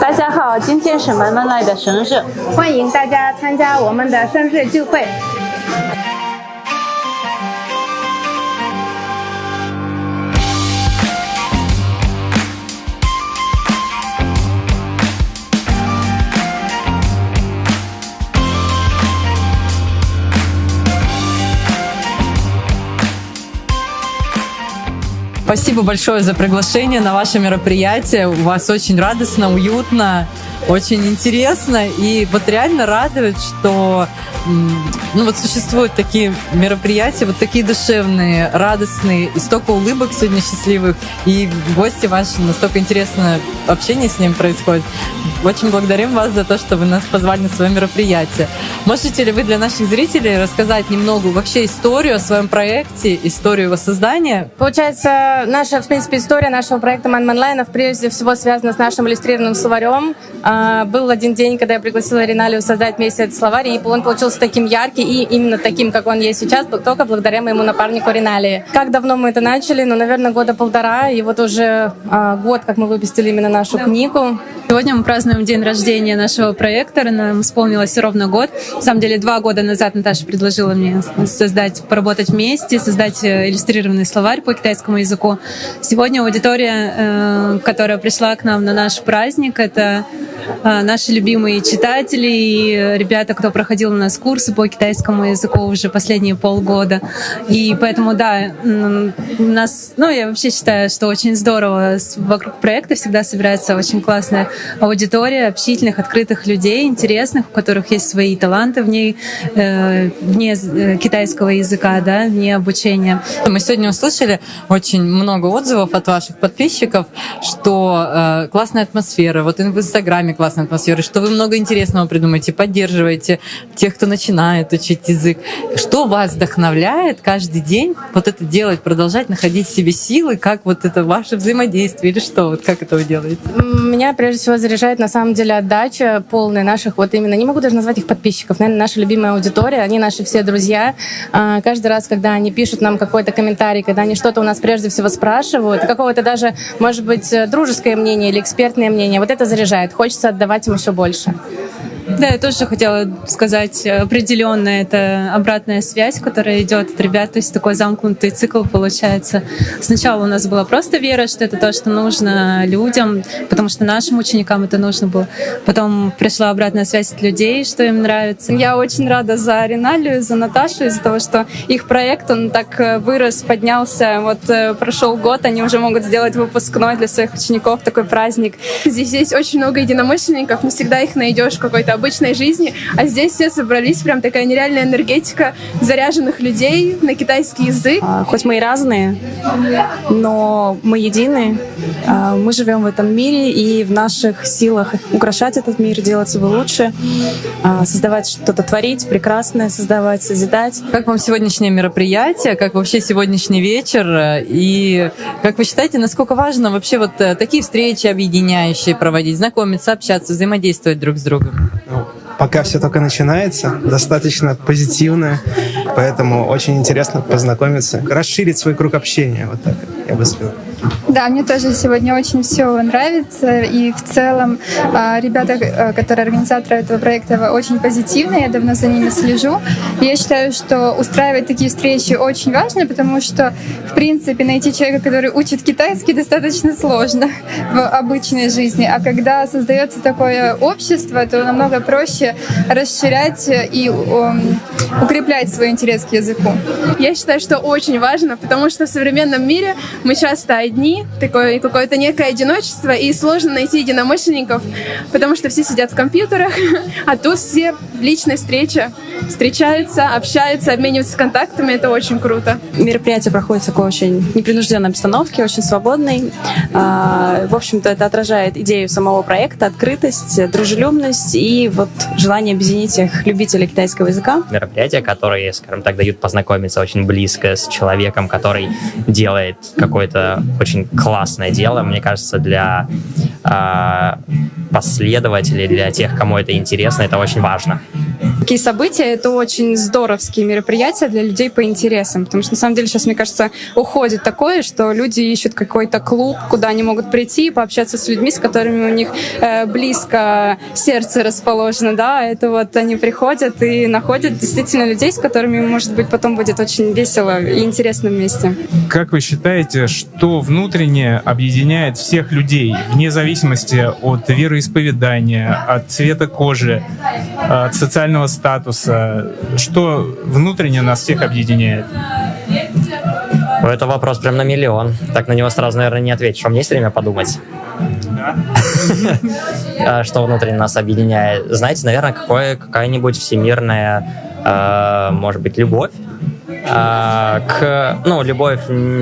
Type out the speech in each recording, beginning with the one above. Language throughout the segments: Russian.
大家好，今天是妈妈来的生日，欢迎大家参加我们的生日聚会。Спасибо большое за приглашение на ваше мероприятие. У вас очень радостно, уютно, очень интересно. И вот реально радует, что ну вот существуют такие мероприятия, вот такие душевные, радостные, и столько улыбок сегодня счастливых, и гости ваши, настолько интересное общение с ним происходит. Очень благодарим вас за то, что вы нас позвали на свое мероприятие. Можете ли вы для наших зрителей рассказать немного вообще историю о своем проекте, историю его создания? Получается, наша, в принципе, история нашего проекта Man Man Line прежде всего связана с нашим иллюстрированным словарем. А, был один день, когда я пригласила Риналию создать вместе этот словарь, и он получился таким ярким и именно таким, как он есть сейчас, только благодаря моему напарнику Риналии. Как давно мы это начали? Ну, наверное, года полтора, и вот уже а, год, как мы выпустили именно нашу да. книгу. Сегодня мы празднуем день рождения нашего проекта. Нам исполнилось ровно год. На самом деле, два года назад Наташа предложила мне создать, поработать вместе, создать э, иллюстрированный словарь по китайскому языку. Сегодня аудитория, э, которая пришла к нам на наш праздник, это наши любимые читатели и ребята, кто проходил у нас курсы по китайскому языку уже последние полгода. И поэтому, да, у нас, ну, я вообще считаю, что очень здорово. Вокруг проекта всегда собирается очень классная аудитория общительных, открытых людей, интересных, у которых есть свои таланты вне, э, вне э, китайского языка, да, вне обучения. Мы сегодня услышали очень много отзывов от ваших подписчиков, что э, классная атмосфера, вот в Инстаграме классная атмосфера, что вы много интересного придумаете, поддерживаете тех, кто начинает учить язык. Что вас вдохновляет каждый день вот это делать, продолжать находить в себе силы, как вот это ваше взаимодействие или что, вот как это вы делаете? Меня прежде всего заряжает на самом деле отдача полная наших, вот именно, не могу даже назвать их подписчиков, наверное, наша любимая аудитория, они наши все друзья. А, каждый раз, когда они пишут нам какой-то комментарий, когда они что-то у нас прежде всего спрашивают, какого-то даже, может быть, дружеское мнение или экспертное мнение, вот это заряжает. Хочется отдавать им еще больше. Да, я тоже хотела сказать определенно это обратная связь, которая идет от ребят, то есть такой замкнутый цикл получается. Сначала у нас была просто вера, что это то, что нужно людям, потому что нашим ученикам это нужно было. Потом пришла обратная связь от людей, что им нравится. Я очень рада за Риналию, за Наташу, из-за того, что их проект, он так э, вырос, поднялся. Вот э, прошел год, они уже могут сделать выпускной для своих учеников, такой праздник. Здесь есть очень много единомышленников, не всегда их найдешь в какой-то обычной жизни, а здесь все собрались, прям такая нереальная энергетика заряженных людей на китайский язык. А, хоть мы и разные, но мы едины, а, мы живем в этом мире, и в наших силах украшать этот мир, делать его лучше, а, создавать что-то, творить, прекрасное создавать, созидать. Как вам сегодняшнее мероприятие, как вообще сегодняшний вечер, и как вы считаете, насколько важно вообще вот э, такие встречи объединяющие проводить, знакомиться, общаться, взаимодействовать друг с другом? Пока все только начинается, достаточно позитивно, поэтому очень интересно познакомиться, расширить свой круг общения, вот так я бы сказал. Да, мне тоже сегодня очень все нравится. И в целом а, ребята, э, которые организаторы этого проекта, очень позитивные. Я давно за ними слежу. Я считаю, что устраивать такие встречи очень важно, потому что, в принципе, найти человека, который учит китайский, достаточно сложно в обычной жизни. А когда создается такое общество, то намного проще расширять и um, укреплять свой интерес к языку. Я считаю, что очень важно, потому что в современном мире мы часто одни, такое какое-то некое одиночество, и сложно найти единомышленников, потому что все сидят в компьютерах, а тут все личная встреча, встречаются, общаются, обмениваются контактами, это очень круто. Мероприятие проходит в такой очень непринужденной обстановке, очень свободной. А, в общем-то, это отражает идею самого проекта, открытость, дружелюбность и вот желание объединить всех любителей китайского языка. Мероприятия, которые, скажем так, дают познакомиться очень близко с человеком, который делает какое-то очень классное дело, мне кажется, для э, последователей, для тех, кому это интересно, это очень важно. Такие события — это очень здоровские мероприятия для людей по интересам. Потому что, на самом деле, сейчас, мне кажется, уходит такое, что люди ищут какой-то клуб, куда они могут прийти и пообщаться с людьми, с которыми у них э, близко сердце расположено, да, это вот они приходят и находят действительно людей, с которыми, может быть, потом будет очень весело и интересно вместе. Как вы считаете, что внутренне объединяет всех людей, вне зависимости от вероисповедания, от цвета кожи, от социального статуса? Что внутренне нас всех объединяет? Это вопрос прям на миллион. Так на него сразу, наверное, не ответишь. Вам есть время подумать? А Что внутренне нас объединяет? Знаете, наверное, какая-нибудь всемирная, э, может быть, любовь а, к, ну, любовь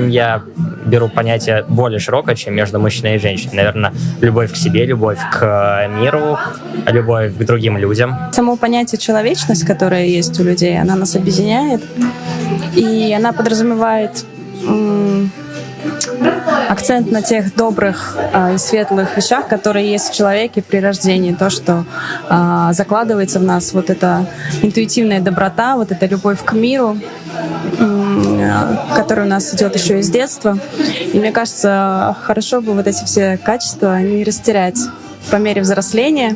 я беру понятие более широкое, чем между мужчиной и женщиной. Наверное, любовь к себе, любовь к миру, любовь к другим людям. Само понятие человечность, которое есть у людей, она нас объединяет, и она подразумевает акцент на тех добрых а, и светлых вещах, которые есть в человеке при рождении, то, что а, закладывается в нас, вот эта интуитивная доброта, вот эта любовь к миру, а, которая у нас идет еще из детства. И мне кажется, хорошо бы вот эти все качества не растерять. По мере взросления,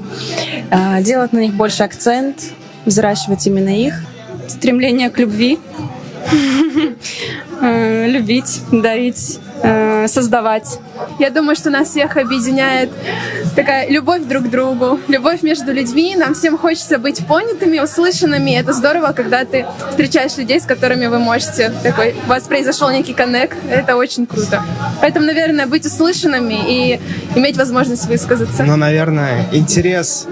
а, делать на них больше акцент, взращивать именно их, стремление к любви, э, любить, дарить, э, создавать. Я думаю, что нас всех объединяет такая любовь друг к другу, любовь между людьми. Нам всем хочется быть понятыми, услышанными. Это здорово, когда ты встречаешь людей, с которыми вы можете такой, у вас произошел некий коннект. Это очень круто. Поэтому, наверное, быть услышанными и иметь возможность высказаться. Ну, наверное, интерес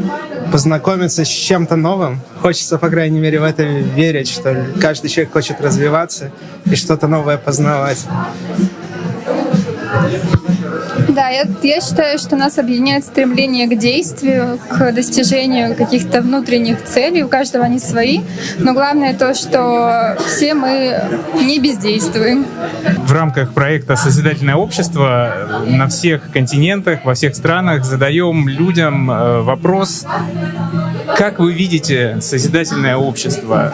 познакомиться с чем-то новым. Хочется, по крайней мере, в это верить, что каждый человек хочет развиваться и что-то новое познавать. Да, я, я считаю, что нас объединяет стремление к действию, к достижению каких-то внутренних целей. У каждого они свои. Но главное то, что все мы не бездействуем. В рамках проекта «Созидательное общество» на всех континентах, во всех странах задаем людям э, вопрос, как вы видите созидательное общество?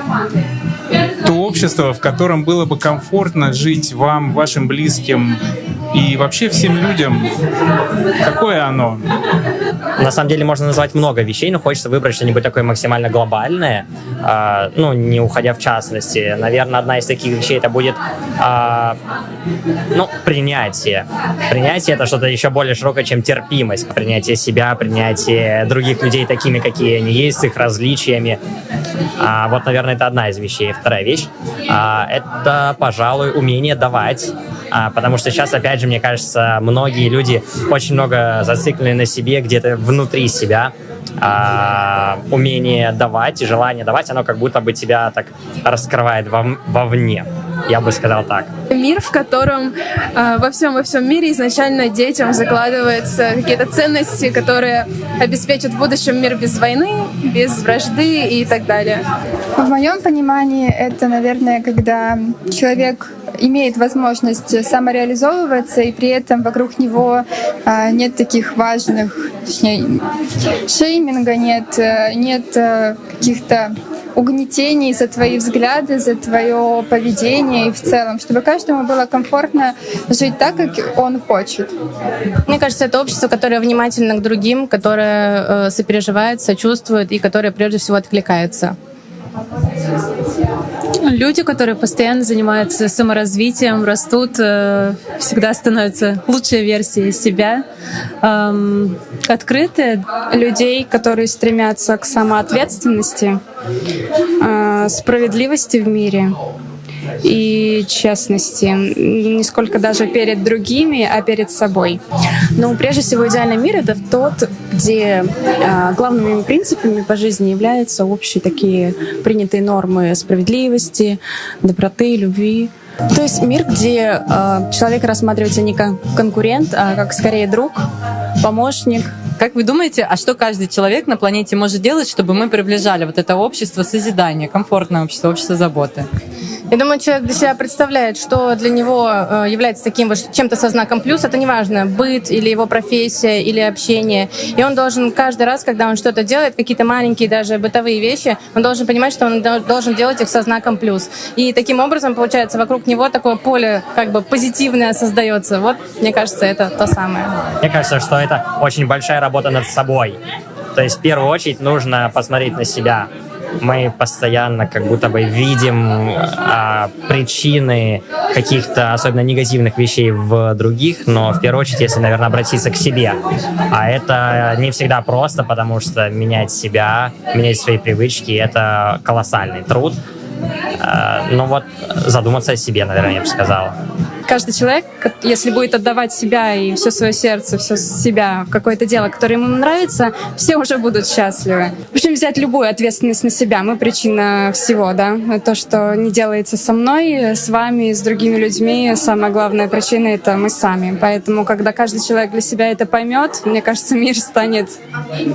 То общество, в котором было бы комфортно жить вам, вашим близким и вообще всем людям. Какое оно? На самом деле можно назвать много вещей, но хочется выбрать что-нибудь такое максимально глобальное, а, ну, не уходя в частности. Наверное, одна из таких вещей это будет, а, ну, принятие. Принятие — это что-то еще более широкое, чем терпимость. Принятие себя, принятие других людей такими, какие они есть, с их различиями. А, вот, наверное, это одна из вещей. Вторая вещь а, это, пожалуй, умение давать. А, потому что сейчас, опять же, мне кажется, многие люди очень много зациклены на себе, где-то внутри себя. А, умение давать и желание давать, оно как будто бы тебя так раскрывает вов- вовне. Я бы сказал так. Мир, в котором э, во всем во всем мире изначально детям закладываются какие-то ценности, которые обеспечат в будущем мир без войны, без вражды и так далее. В моем понимании это, наверное, когда человек имеет возможность самореализовываться, и при этом вокруг него а, нет таких важных, точнее, шейминга, нет, э, нет э, каких-то угнетений за твои взгляды, за твое поведение и в целом, чтобы каждому было комфортно жить так, как он хочет. Мне кажется, это общество, которое внимательно к другим, которое э, сопереживает, сочувствует и которое прежде всего откликается. Люди, которые постоянно занимаются саморазвитием, растут, э, всегда становятся лучшей версией себя, эм, открытые. Людей, которые стремятся к самоответственности, э, справедливости в мире и честности, не сколько даже перед другими, а перед собой. Но прежде всего идеальный мир — это тот, где э, главными принципами по жизни являются общие такие принятые нормы справедливости, доброты, любви. То есть мир, где э, человек рассматривается не как конкурент, а как скорее друг, помощник, Как вы думаете, а что каждый человек на планете может делать, чтобы мы приближали вот это общество созидания, комфортное общество, общество заботы? Я думаю, человек для себя представляет, что для него э, является таким вот чем-то со знаком плюс. Это неважно, быт или его профессия, или общение. И он должен каждый раз, когда он что-то делает, какие-то маленькие даже бытовые вещи, он должен понимать, что он должен делать их со знаком плюс. И таким образом, получается, вокруг него такое поле как бы позитивное создается. Вот, мне кажется, это то самое. Мне кажется, что это очень большая работа над собой. То есть в первую очередь нужно посмотреть на себя, мы постоянно как будто бы видим а, причины каких-то особенно негативных вещей в других, но в первую очередь, если, наверное, обратиться к себе. А это не всегда просто, потому что менять себя, менять свои привычки — это колоссальный труд. А, ну вот задуматься о себе, наверное, я бы сказал каждый человек, если будет отдавать себя и все свое сердце, все себя в какое-то дело, которое ему нравится, все уже будут счастливы. В общем, взять любую ответственность на себя. Мы причина всего, да. То, что не делается со мной, с вами, с другими людьми, самая главная причина — это мы сами. Поэтому, когда каждый человек для себя это поймет, мне кажется, мир станет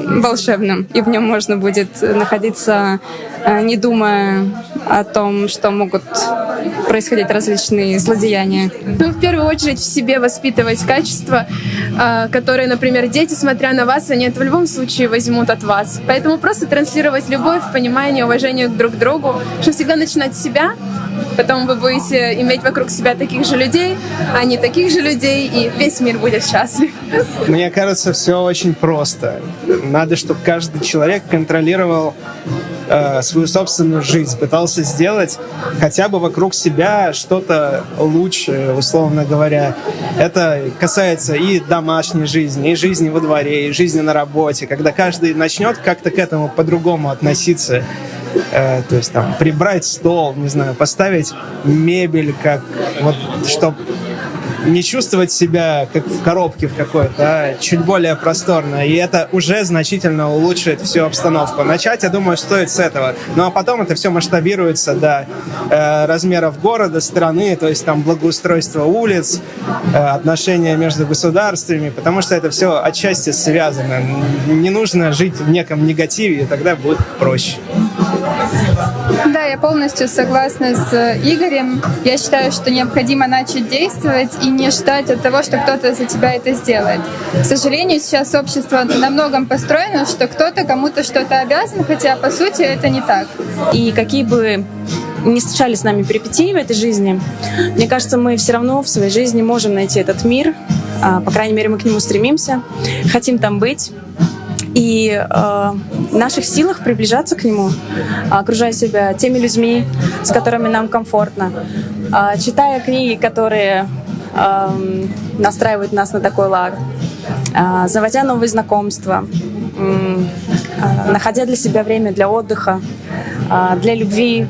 волшебным, и в нем можно будет находиться, э, не думая о том, что могут происходить различные злодеяния. Ну, в первую очередь в себе воспитывать качества, а, которые, например, дети, смотря на вас, они это в любом случае возьмут от вас. Поэтому просто транслировать любовь, понимание, уважение друг к другу, что всегда начинать с себя, потом вы будете иметь вокруг себя таких же людей, а не таких же людей, и весь мир будет счастлив. Мне кажется, все очень просто. Надо, чтобы каждый человек контролировал э, свою собственную жизнь, пытался сделать хотя бы вокруг себя что-то лучше, условно говоря. Это касается и домашней жизни, и жизни во дворе, и жизни на работе. Когда каждый начнет как-то к этому по-другому относиться, э, то есть там прибрать стол, не знаю, поставить мебель, как вот, чтобы не чувствовать себя как в коробке в какой-то, а чуть более просторно. И это уже значительно улучшит всю обстановку. Начать, я думаю, стоит с этого. Ну а потом это все масштабируется до э, размеров города, страны, то есть там благоустройство улиц, э, отношения между государствами, потому что это все отчасти связано. Не нужно жить в неком негативе, и тогда будет проще. Я полностью согласна с Игорем. Я считаю, что необходимо начать действовать и не ждать от того, что кто-то за тебя это сделает. К сожалению, сейчас общество на многом построено, что кто-то кому-то что-то обязан, хотя по сути это не так. И какие бы не случались с нами перипетии в этой жизни, мне кажется, мы все равно в своей жизни можем найти этот мир, а, по крайней мере, мы к нему стремимся, хотим там быть, и э, наших силах приближаться к нему, окружая себя теми людьми, с которыми нам комфортно, э, читая книги, которые настраивают нас на такой лад, э, заводя новые знакомства, э, находя для себя время для отдыха, для любви,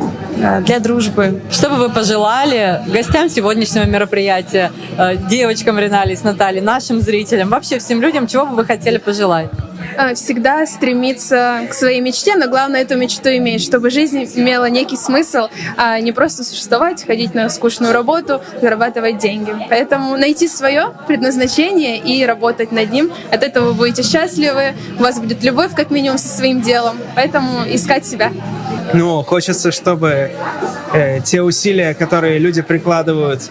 для дружбы. Что бы вы пожелали гостям сегодняшнего мероприятия, э, девочкам Ренали с Натальей, нашим зрителям, вообще всем людям, чего бы вы хотели пожелать? Э, всегда стремиться к своей мечте, но главное эту мечту иметь, чтобы жизнь имела некий смысл, а не просто существовать, ходить на скучную работу, зарабатывать деньги. Поэтому найти свое предназначение и работать над ним. От этого вы будете счастливы, у вас будет любовь как минимум со своим делом. Поэтому искать себя. Ну, хочется, чтобы э, те усилия, которые люди прикладывают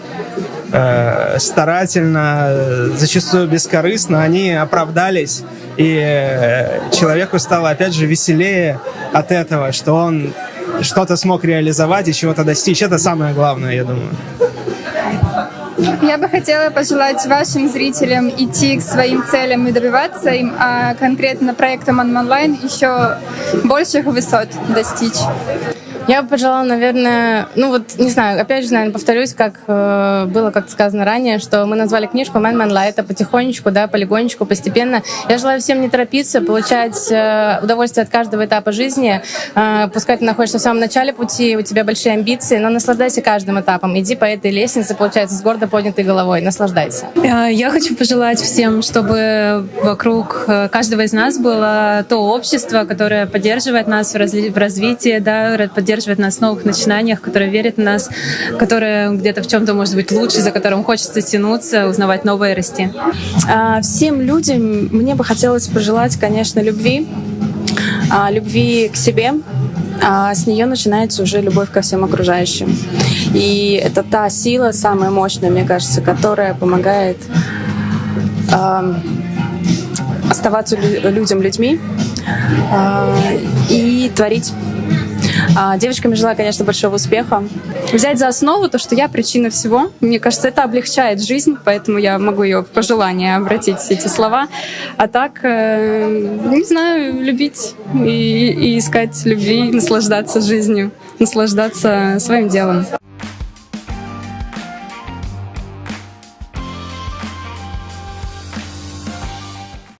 э, старательно, зачастую бескорыстно, они оправдались, и э, человеку стало, опять же, веселее от этого, что он что-то смог реализовать и чего-то достичь. Это самое главное, я думаю. Я бы хотела пожелать вашим зрителям идти к своим целям и добиваться им, а конкретно проектом онлайн еще больших высот достичь. Я бы пожелала, наверное, ну вот, не знаю, опять же, наверное, повторюсь, как э, было как сказано ранее, что мы назвали книжку «Man Man Light», потихонечку, да, полигонечку, постепенно. Я желаю всем не торопиться, получать э, удовольствие от каждого этапа жизни. Э, пускай ты находишься в самом начале пути, у тебя большие амбиции, но наслаждайся каждым этапом. Иди по этой лестнице, получается, с гордо поднятой головой. Наслаждайся. Э, я хочу пожелать всем, чтобы вокруг э, каждого из нас было то общество, которое поддерживает нас в, разли- в развитии, да, поддерживает поддерживает нас в новых начинаниях, которая верит в нас, которая где-то в чем-то может быть лучше, за которым хочется тянуться, узнавать новое и расти. А, всем людям мне бы хотелось пожелать, конечно, любви, а, любви к себе, а с нее начинается уже любовь ко всем окружающим. И это та сила, самая мощная, мне кажется, которая помогает э, оставаться людям людьми э, и творить. А девочкам желаю, конечно, большого успеха. Взять за основу то, что я причина всего. Мне кажется, это облегчает жизнь, поэтому я могу ее в пожелание обратить эти слова. А так, э, не знаю, любить и, и искать любви, наслаждаться жизнью, наслаждаться своим делом.